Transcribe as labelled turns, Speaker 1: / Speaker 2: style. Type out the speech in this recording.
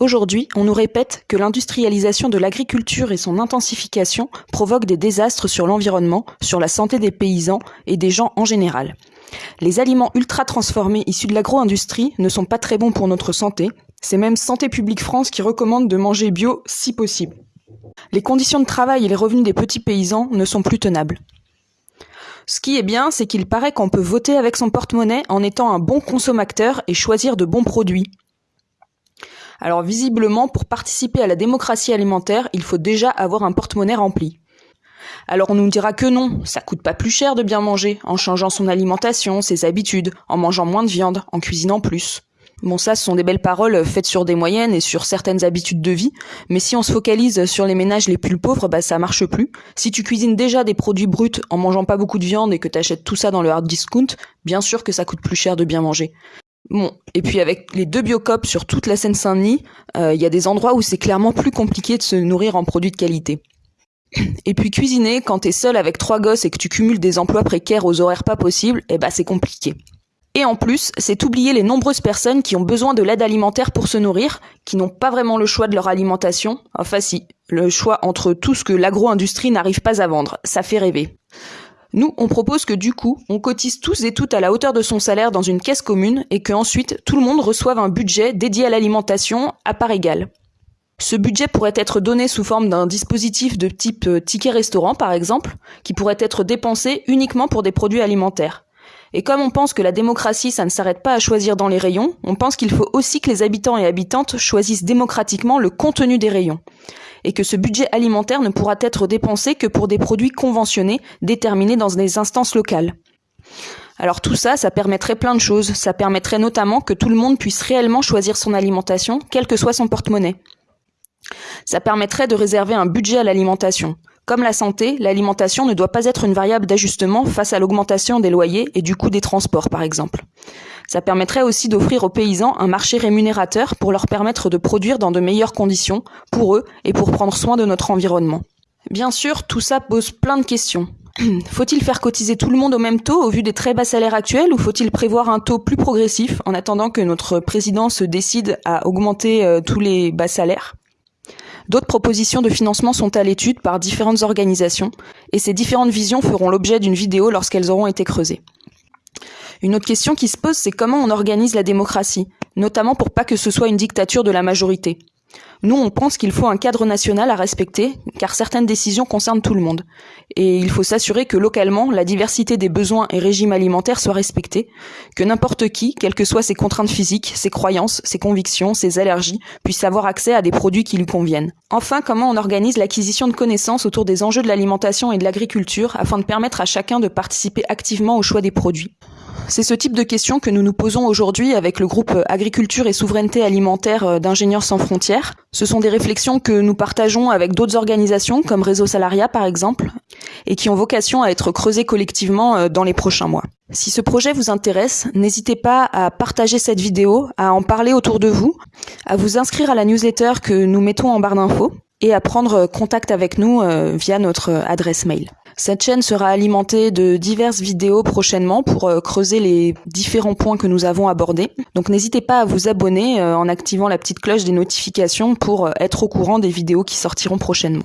Speaker 1: Aujourd'hui, on nous répète que l'industrialisation de l'agriculture et son intensification provoquent des désastres sur l'environnement, sur la santé des paysans et des gens en général. Les aliments ultra transformés issus de l'agro-industrie ne sont pas très bons pour notre santé. C'est même Santé publique France qui recommande de manger bio si possible. Les conditions de travail et les revenus des petits paysans ne sont plus tenables. Ce qui est bien, c'est qu'il paraît qu'on peut voter avec son porte-monnaie en étant un bon consommateur et choisir de bons produits. Alors visiblement, pour participer à la démocratie alimentaire, il faut déjà avoir un porte-monnaie rempli. Alors on nous dira que non, ça coûte pas plus cher de bien manger, en changeant son alimentation, ses habitudes, en mangeant moins de viande, en cuisinant plus. Bon ça, ce sont des belles paroles faites sur des moyennes et sur certaines habitudes de vie, mais si on se focalise sur les ménages les plus pauvres, bah ça marche plus. Si tu cuisines déjà des produits bruts en mangeant pas beaucoup de viande et que t'achètes tout ça dans le hard discount, bien sûr que ça coûte plus cher de bien manger. Bon, et puis avec les deux biocops sur toute la Seine-Saint-Denis, il euh, y a des endroits où c'est clairement plus compliqué de se nourrir en produits de qualité. Et puis cuisiner, quand t'es seul avec trois gosses et que tu cumules des emplois précaires aux horaires pas possibles, eh ben c'est compliqué. Et en plus, c'est oublier les nombreuses personnes qui ont besoin de l'aide alimentaire pour se nourrir, qui n'ont pas vraiment le choix de leur alimentation. Enfin si, le choix entre tout ce que l'agro-industrie n'arrive pas à vendre, ça fait rêver. Nous, on propose que du coup, on cotise tous et toutes à la hauteur de son salaire dans une caisse commune et que ensuite tout le monde reçoive un budget dédié à l'alimentation à part égale. Ce budget pourrait être donné sous forme d'un dispositif de type euh, ticket restaurant par exemple, qui pourrait être dépensé uniquement pour des produits alimentaires. Et comme on pense que la démocratie, ça ne s'arrête pas à choisir dans les rayons, on pense qu'il faut aussi que les habitants et habitantes choisissent démocratiquement le contenu des rayons et que ce budget alimentaire ne pourra être dépensé que pour des produits conventionnés déterminés dans des instances locales. Alors tout ça, ça permettrait plein de choses. Ça permettrait notamment que tout le monde puisse réellement choisir son alimentation, quel que soit son porte-monnaie. Ça permettrait de réserver un budget à l'alimentation. Comme la santé, l'alimentation ne doit pas être une variable d'ajustement face à l'augmentation des loyers et du coût des transports, par exemple. Ça permettrait aussi d'offrir aux paysans un marché rémunérateur pour leur permettre de produire dans de meilleures conditions, pour eux et pour prendre soin de notre environnement. Bien sûr, tout ça pose plein de questions. Faut-il faire cotiser tout le monde au même taux au vu des très bas salaires actuels ou faut-il prévoir un taux plus progressif en attendant que notre président se décide à augmenter euh, tous les bas salaires? D'autres propositions de financement sont à l'étude par différentes organisations et ces différentes visions feront l'objet d'une vidéo lorsqu'elles auront été creusées. Une autre question qui se pose, c'est comment on organise la démocratie, notamment pour pas que ce soit une dictature de la majorité. Nous, on pense qu'il faut un cadre national à respecter, car certaines décisions concernent tout le monde. Et il faut s'assurer que localement, la diversité des besoins et régimes alimentaires soit respectée, que n'importe qui, quelles que soient ses contraintes physiques, ses croyances, ses convictions, ses allergies, puisse avoir accès à des produits qui lui conviennent. Enfin, comment on organise l'acquisition de connaissances autour des enjeux de l'alimentation et de l'agriculture afin de permettre à chacun de participer activement au choix des produits? C'est ce type de questions que nous nous posons aujourd'hui avec le groupe Agriculture et Souveraineté Alimentaire euh, d'Ingénieurs sans frontières. Ce sont des réflexions que nous partageons avec d'autres organisations comme Réseau Salariat par exemple et qui ont vocation à être creusées collectivement euh, dans les prochains mois. Si ce projet vous intéresse, n'hésitez pas à partager cette vidéo, à en parler autour de vous, à vous inscrire à la newsletter que nous mettons en barre d'infos et à prendre contact avec nous euh, via notre adresse mail. Cette chaîne sera alimentée de diverses vidéos prochainement pour euh, creuser les différents points que nous avons abordés. Donc n'hésitez pas à vous abonner euh, en activant la petite cloche des notifications pour euh, être au courant des vidéos qui sortiront prochainement.